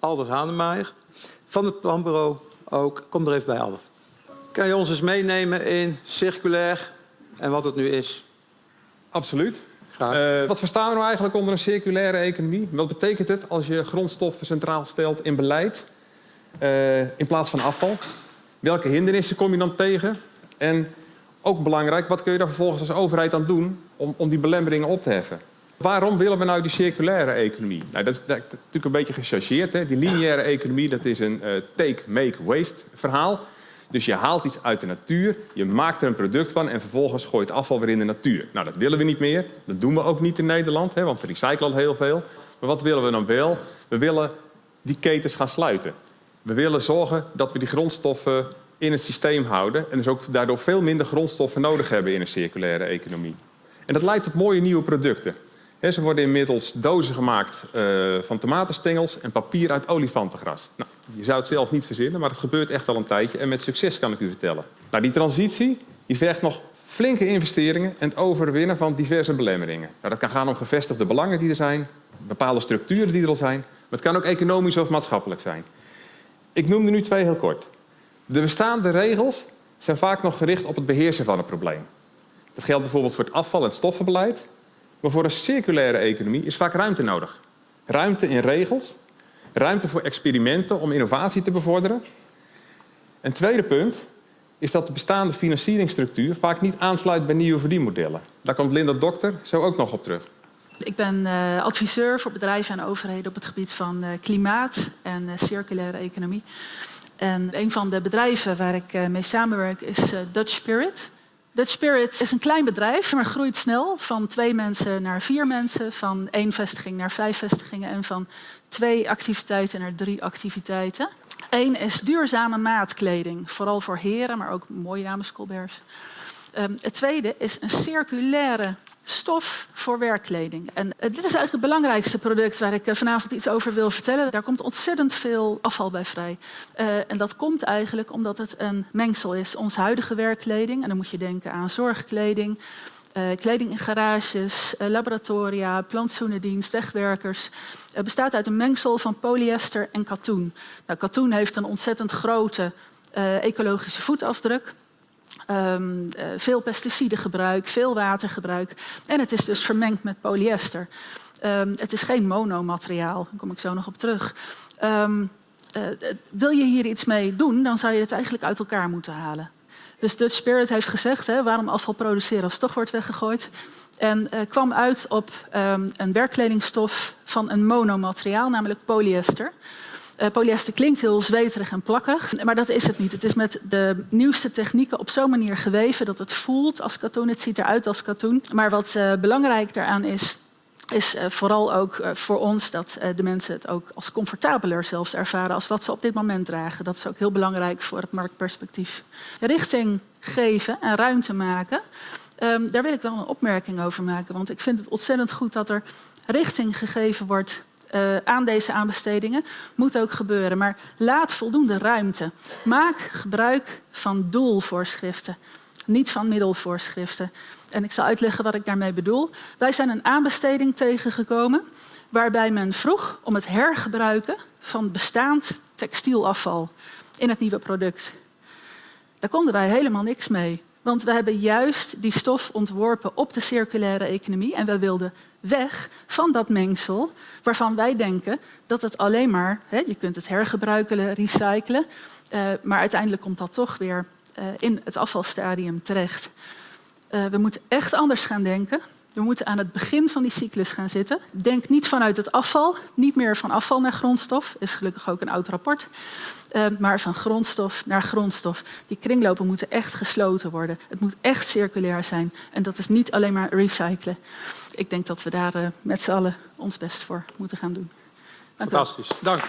Albert Hanemeyer. Van het planbureau ook. Kom er even bij, Albert. Kan je ons eens meenemen in circulair en wat het nu is? Absoluut. Graag. Eh, wat verstaan we nou eigenlijk onder een circulaire economie? Wat betekent het als je grondstoffen centraal stelt in beleid eh, in plaats van afval? Welke hindernissen kom je dan tegen? En ook belangrijk, wat kun je daar vervolgens als overheid aan doen om, om die belemmeringen op te heffen? Waarom willen we nou die circulaire economie? Nou, dat is, natuurlijk een beetje gechargeerd. Hè? Die lineaire economie dat is een eh, take, make, waste verhaal. Dus je haalt iets uit de natuur, je maakt er een product van en vervolgens gooit het afval weer in de natuur. Nou, dat willen we niet meer. Dat doen we ook niet in Nederland, hè, want we recyclen al heel veel. Maar wat willen we dan wel? We willen die ketens gaan sluiten. We willen zorgen dat we die grondstoffen in het systeem houden en dus ook daardoor veel minder grondstoffen nodig hebben in een circulaire economie. En dat leidt tot mooie nieuwe producten. Ze worden inmiddels dozen gemaakt eh, van tomatenstengels en papier uit olifantengras. Nou, je zou het zelf niet verzinnen, maar het gebeurt echt al een tijdje en met succes kan ik u vertellen. Nou, die transitie die vergt nog flinke investeringen en het overwinnen van diverse belemmeringen. Nou, dat kan gaan om gevestigde belangen die er zijn, bepaalde structuren die er al zijn, maar het kan ook economisch of maatschappelijk zijn. Ik noem er nu twee heel kort. De bestaande regels zijn vaak nog gericht op het beheersen van het probleem. Dat geldt bijvoorbeeld voor het afval- en stoffenbeleid, maar voor een circulaire economie is vaak ruimte nodig. Ruimte in regels, ruimte voor experimenten om innovatie te bevorderen. Een tweede punt is dat de bestaande financieringsstructuur vaak niet aansluit bij nieuwe verdienmodellen. Daar komt Linda Dokter zo ook nog op terug. Ik ben uh, adviseur voor bedrijven en overheden op het gebied van uh, klimaat en uh, circulaire economie. En een van de bedrijven waar ik mee samenwerk is Dutch Spirit. Dutch Spirit is een klein bedrijf, maar groeit snel. Van twee mensen naar vier mensen, van één vestiging naar vijf vestigingen en van twee activiteiten naar drie activiteiten. Eén is duurzame maatkleding, vooral voor heren, maar ook mooie dames Colberts. Um, het tweede is een circulaire stof voor werkkleding. En uh, dit is eigenlijk het belangrijkste product waar ik uh, vanavond iets over wil vertellen. Daar komt ontzettend veel afval bij vrij. Uh, en dat komt eigenlijk omdat het een mengsel is. Onze huidige werkkleding, en dan moet je denken aan zorgkleding, kleding in garages, laboratoria, plantsoenendienst, wegwerkers, bestaat uit een mengsel van polyester en katoen. Nou, katoen heeft een ontzettend grote ecologische voetafdruk. Um, uh, veel pesticidengebruik, veel watergebruik. En het is dus vermengd met polyester. Um, het is geen monomateriaal, daar kom ik zo nog op terug. Um, uh, wil je hier iets mee doen, dan zou je het eigenlijk uit elkaar moeten halen. Dus Dutch Spirit heeft gezegd, hè, waarom afval produceren als toch wordt weggegooid. En kwam uit op een werkkledingstof van een monomateriaal, namelijk polyester. Uh, polyester klinkt heel zweterig en plakkerig, maar dat is het niet. Het is met de nieuwste technieken op zo'n manier geweven dat het voelt als katoen. Het ziet eruit als katoen. Maar wat uh, belangrijk daaraan is, is uh, vooral ook voor ons dat de mensen het ook als comfortabeler zelfs ervaren als wat ze op dit moment dragen. Dat is ook heel belangrijk voor het marktperspectief. Richting geven en ruimte maken, um, daar wil ik wel een opmerking over maken. Want ik vind het ontzettend goed dat er richting gegeven wordt uh, aan deze aanbestedingen. Moet ook gebeuren, maar laat voldoende ruimte. Maak gebruik van doelvoorschriften, niet van middelvoorschriften. En ik zal uitleggen wat ik daarmee bedoel. Wij zijn een aanbesteding tegengekomen waarbij men vroeg om het hergebruiken van bestaand textielafval in het nieuwe product. Daar konden wij helemaal niks mee. Want we hebben juist die stof ontworpen op de circulaire economie en we wilden weg van dat mengsel waarvan wij denken dat het alleen maar, hè, je kunt het hergebruiken, recyclen, uh, maar uiteindelijk komt dat toch weer uh, in het afvalstadium terecht. Uh, we moeten echt anders gaan denken. We moeten aan het begin van die cyclus gaan zitten. Denk niet vanuit het afval, niet meer van afval naar grondstof. is gelukkig ook een oud rapport. Uh, maar van grondstof naar grondstof. Die kringlopen moeten echt gesloten worden. Het moet echt circulair zijn. En dat is niet alleen maar recyclen. Ik denk dat we daar uh, met z'n allen ons best voor moeten gaan doen. Dank Fantastisch. Dank.